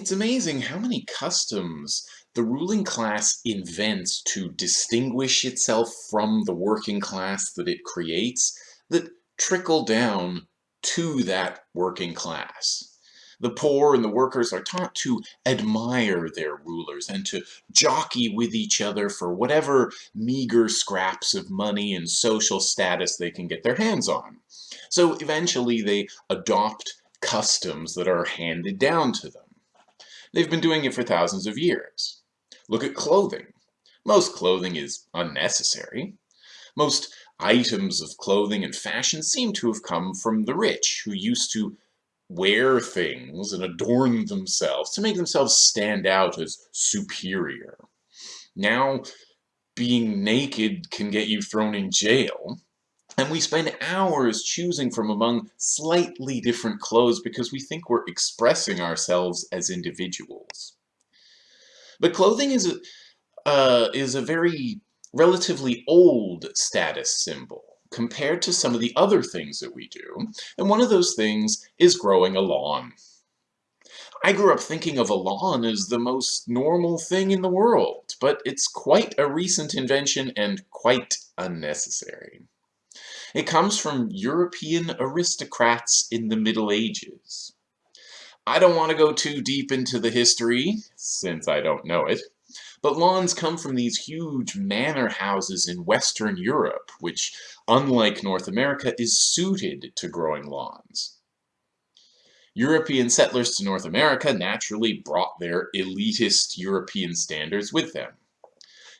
It's amazing how many customs the ruling class invents to distinguish itself from the working class that it creates that trickle down to that working class. The poor and the workers are taught to admire their rulers and to jockey with each other for whatever meager scraps of money and social status they can get their hands on. So eventually they adopt customs that are handed down to them. They've been doing it for thousands of years. Look at clothing. Most clothing is unnecessary. Most items of clothing and fashion seem to have come from the rich, who used to wear things and adorn themselves to make themselves stand out as superior. Now, being naked can get you thrown in jail, and we spend hours choosing from among slightly different clothes because we think we're expressing ourselves as individuals. But clothing is a, uh, is a very relatively old status symbol compared to some of the other things that we do, and one of those things is growing a lawn. I grew up thinking of a lawn as the most normal thing in the world, but it's quite a recent invention and quite unnecessary. It comes from European aristocrats in the Middle Ages. I don't want to go too deep into the history, since I don't know it, but lawns come from these huge manor houses in Western Europe, which, unlike North America, is suited to growing lawns. European settlers to North America naturally brought their elitist European standards with them.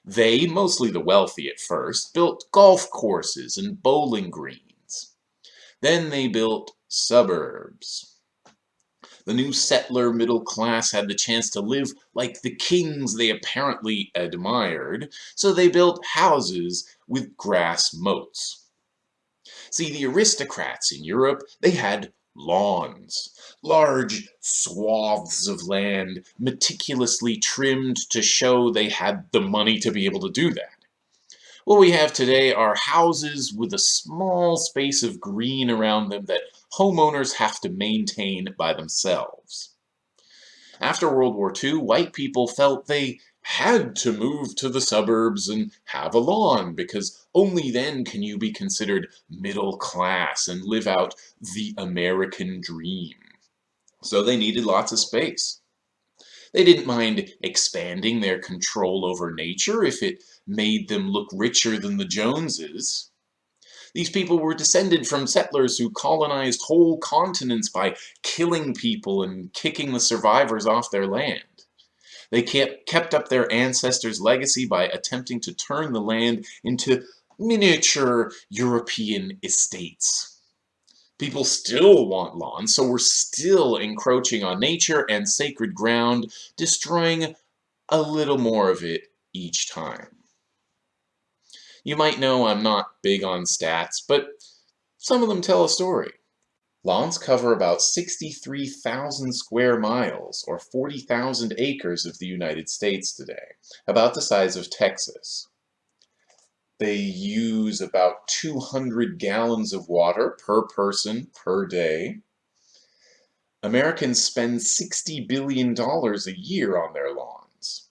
They, mostly the wealthy at first, built golf courses and bowling greens. Then they built suburbs. The new settler middle class had the chance to live like the kings they apparently admired, so they built houses with grass moats. See, the aristocrats in Europe, they had lawns, large swaths of land meticulously trimmed to show they had the money to be able to do that. What we have today are houses with a small space of green around them that homeowners have to maintain by themselves. After World War II, white people felt they had to move to the suburbs and have a lawn because only then can you be considered middle class and live out the American dream. So they needed lots of space. They didn't mind expanding their control over nature if it made them look richer than the Joneses. These people were descended from settlers who colonized whole continents by killing people and kicking the survivors off their land. They kept, up their ancestors' legacy by attempting to turn the land into miniature European estates. People still want lawns, so we're still encroaching on nature and sacred ground, destroying a little more of it each time. You might know I'm not big on stats, but some of them tell a story. Lawns cover about 63,000 square miles, or 40,000 acres of the United States today, about the size of Texas. They use about 200 gallons of water per person per day. Americans spend $60 billion a year on their lawns.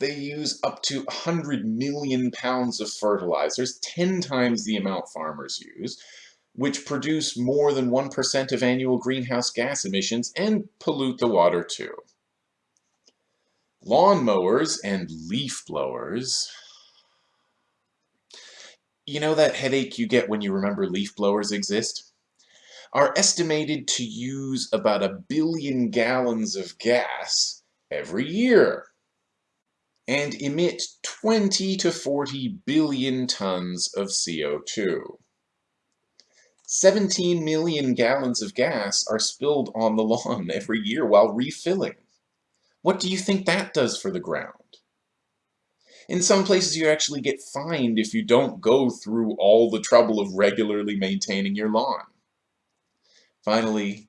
They use up to 100 million pounds of fertilizers, 10 times the amount farmers use, which produce more than 1% of annual greenhouse gas emissions and pollute the water too. Lawn mowers and leaf blowers. You know that headache you get when you remember leaf blowers exist? Are estimated to use about a billion gallons of gas every year and emit 20 to 40 billion tons of CO2. 17 million gallons of gas are spilled on the lawn every year while refilling. What do you think that does for the ground? In some places you actually get fined if you don't go through all the trouble of regularly maintaining your lawn. Finally,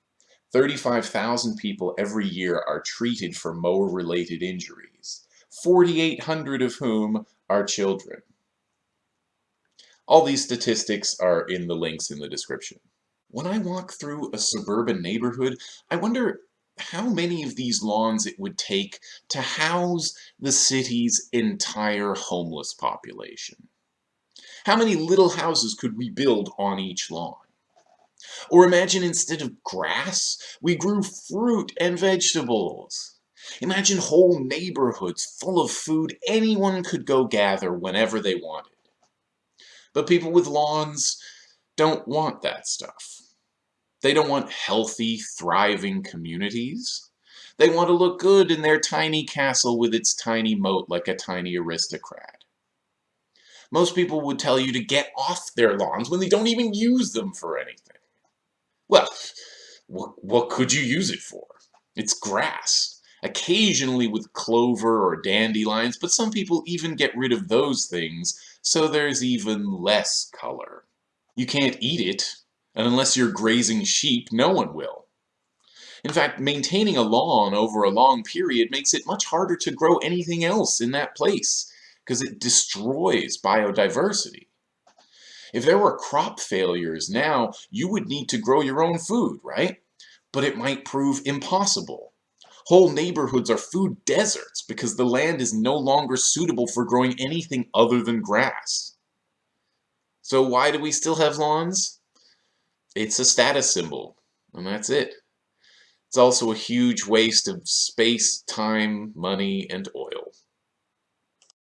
35,000 people every year are treated for mower-related injuries, 4,800 of whom are children. All these statistics are in the links in the description. When I walk through a suburban neighborhood, I wonder how many of these lawns it would take to house the city's entire homeless population. How many little houses could we build on each lawn? Or imagine instead of grass, we grew fruit and vegetables. Imagine whole neighborhoods full of food anyone could go gather whenever they wanted. But people with lawns don't want that stuff. They don't want healthy, thriving communities. They want to look good in their tiny castle with its tiny moat like a tiny aristocrat. Most people would tell you to get off their lawns when they don't even use them for anything. Well, what, what could you use it for? It's grass, occasionally with clover or dandelions, but some people even get rid of those things so there's even less color. You can't eat it, and unless you're grazing sheep, no one will. In fact, maintaining a lawn over a long period makes it much harder to grow anything else in that place, because it destroys biodiversity. If there were crop failures now, you would need to grow your own food, right? But it might prove impossible. Whole neighborhoods are food deserts because the land is no longer suitable for growing anything other than grass. So why do we still have lawns? It's a status symbol, and that's it. It's also a huge waste of space, time, money, and oil.